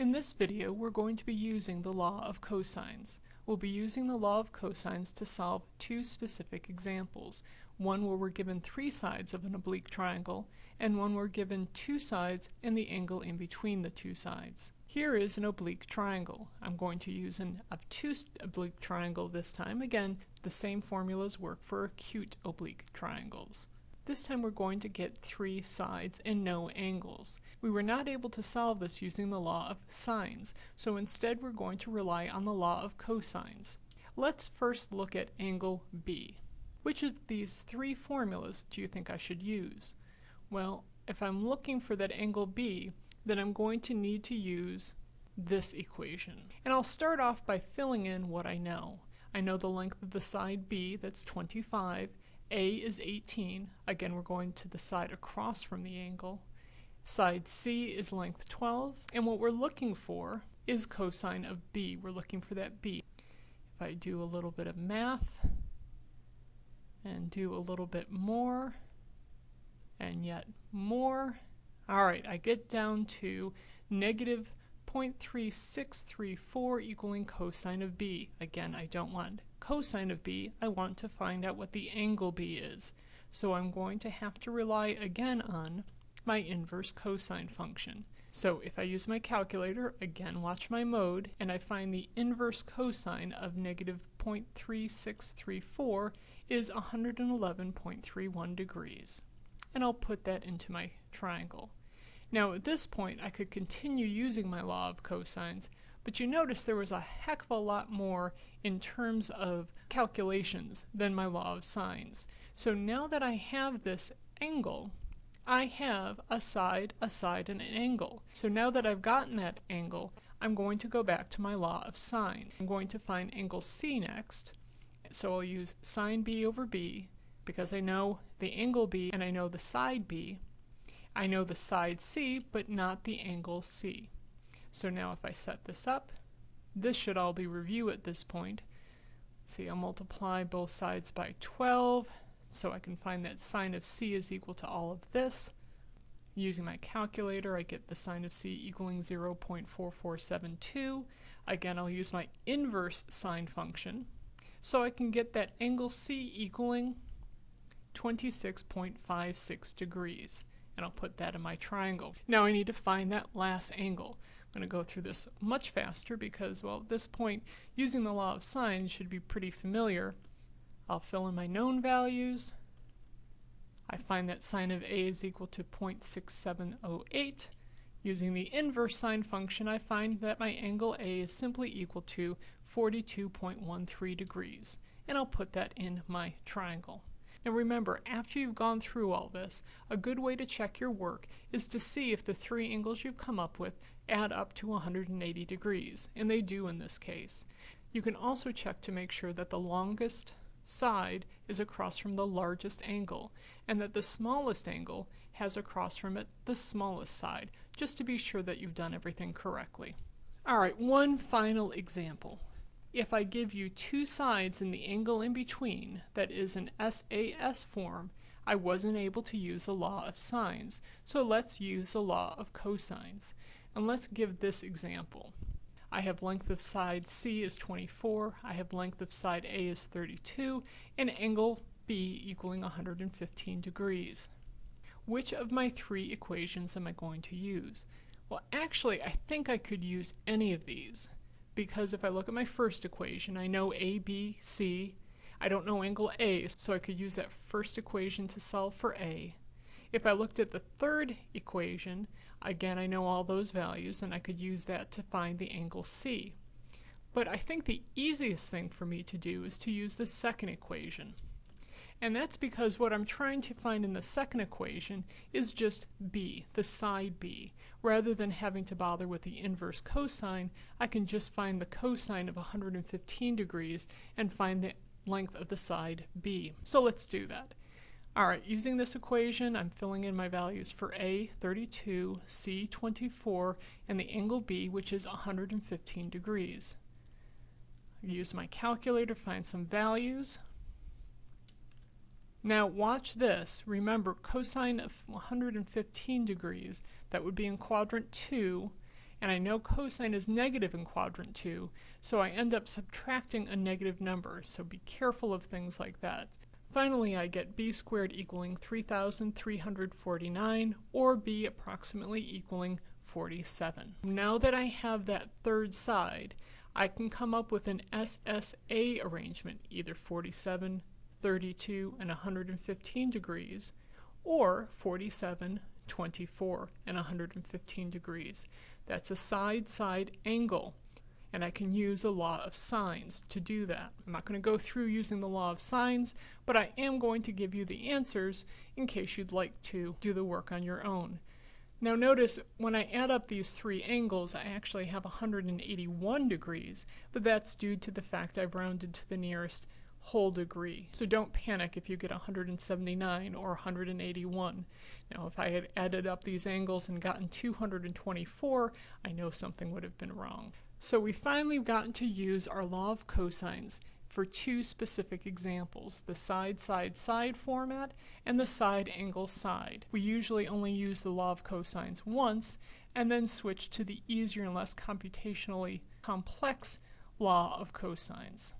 In this video, we're going to be using the law of cosines. We'll be using the law of cosines to solve two specific examples. One where we're given three sides of an oblique triangle, and one where we're given two sides and the angle in between the two sides. Here is an oblique triangle. I'm going to use an obtuse oblique triangle this time. Again, the same formulas work for acute oblique triangles. This time we're going to get three sides and no angles. We were not able to solve this using the law of sines, so instead we're going to rely on the law of cosines. Let's first look at angle B. Which of these three formulas do you think I should use? Well, if I'm looking for that angle B, then I'm going to need to use this equation. And I'll start off by filling in what I know. I know the length of the side B, that's 25, a is 18. Again, we're going to the side across from the angle. Side C is length 12. And what we're looking for is cosine of B. We're looking for that B. If I do a little bit of math and do a little bit more and yet more, all right, I get down to negative 0.3634 equaling cosine of b. Again, I don't want cosine of b, I want to find out what the angle b is. So I'm going to have to rely again on my inverse cosine function. So if I use my calculator, again watch my mode, and I find the inverse cosine of negative 0.3634 is 111.31 degrees. And I'll put that into my triangle. Now at this point I could continue using my law of cosines, but you notice there was a heck of a lot more in terms of calculations than my law of sines. So now that I have this angle, I have a side, a side, and an angle. So now that I've gotten that angle, I'm going to go back to my law of sine. I'm going to find angle C next, so I'll use sine B over B, because I know the angle B and I know the side B, I know the side C, but not the angle C. So now if I set this up, this should all be review at this point. See, I'll multiply both sides by 12, so I can find that sine of C is equal to all of this. Using my calculator, I get the sine of C equaling 0.4472. Again, I'll use my inverse sine function, so I can get that angle C equaling 26.56 degrees and I'll put that in my triangle. Now I need to find that last angle. I'm going to go through this much faster because, well, at this point, using the law of sines should be pretty familiar. I'll fill in my known values. I find that sine of A is equal to 0.6708. Using the inverse sine function, I find that my angle A is simply equal to 42.13 degrees, and I'll put that in my triangle. Now remember, after you've gone through all this, a good way to check your work is to see if the three angles you've come up with add up to 180 degrees, and they do in this case. You can also check to make sure that the longest side is across from the largest angle, and that the smallest angle has across from it the smallest side, just to be sure that you've done everything correctly. Alright, one final example if I give you two sides and the angle in between, that is an SAS form, I wasn't able to use a law of sines. So let's use a law of cosines. And let's give this example. I have length of side C is 24, I have length of side A is 32, and angle B equaling 115 degrees. Which of my three equations am I going to use? Well, actually, I think I could use any of these because if I look at my first equation, I know A, B, C. I don't know angle A, so I could use that first equation to solve for A. If I looked at the third equation, again I know all those values and I could use that to find the angle C. But I think the easiest thing for me to do is to use the second equation. And that's because what I'm trying to find in the second equation is just b, the side b. Rather than having to bother with the inverse cosine, I can just find the cosine of 115 degrees and find the length of the side b. So let's do that. Alright, using this equation, I'm filling in my values for A, 32, C, 24, and the angle B, which is 115 degrees. I use my calculator to find some values. Now watch this. Remember cosine of 115 degrees, that would be in quadrant 2, and I know cosine is negative in quadrant 2, so I end up subtracting a negative number, so be careful of things like that. Finally, I get b squared equaling 3,349, or b approximately equaling 47. Now that I have that third side, I can come up with an SSA arrangement, either 47, 32, and 115 degrees, or 47, 24, and 115 degrees. That's a side-side angle, and I can use a law of sines to do that. I'm not going to go through using the law of sines, but I am going to give you the answers in case you'd like to do the work on your own. Now notice when I add up these three angles I actually have 181 degrees, but that's due to the fact I've rounded to the nearest whole degree. So don't panic if you get 179 or 181. Now if I had added up these angles and gotten 224, I know something would have been wrong. So we finally gotten to use our law of cosines for two specific examples, the side-side-side format and the side-angle-side. We usually only use the law of cosines once and then switch to the easier and less computationally complex law of cosines.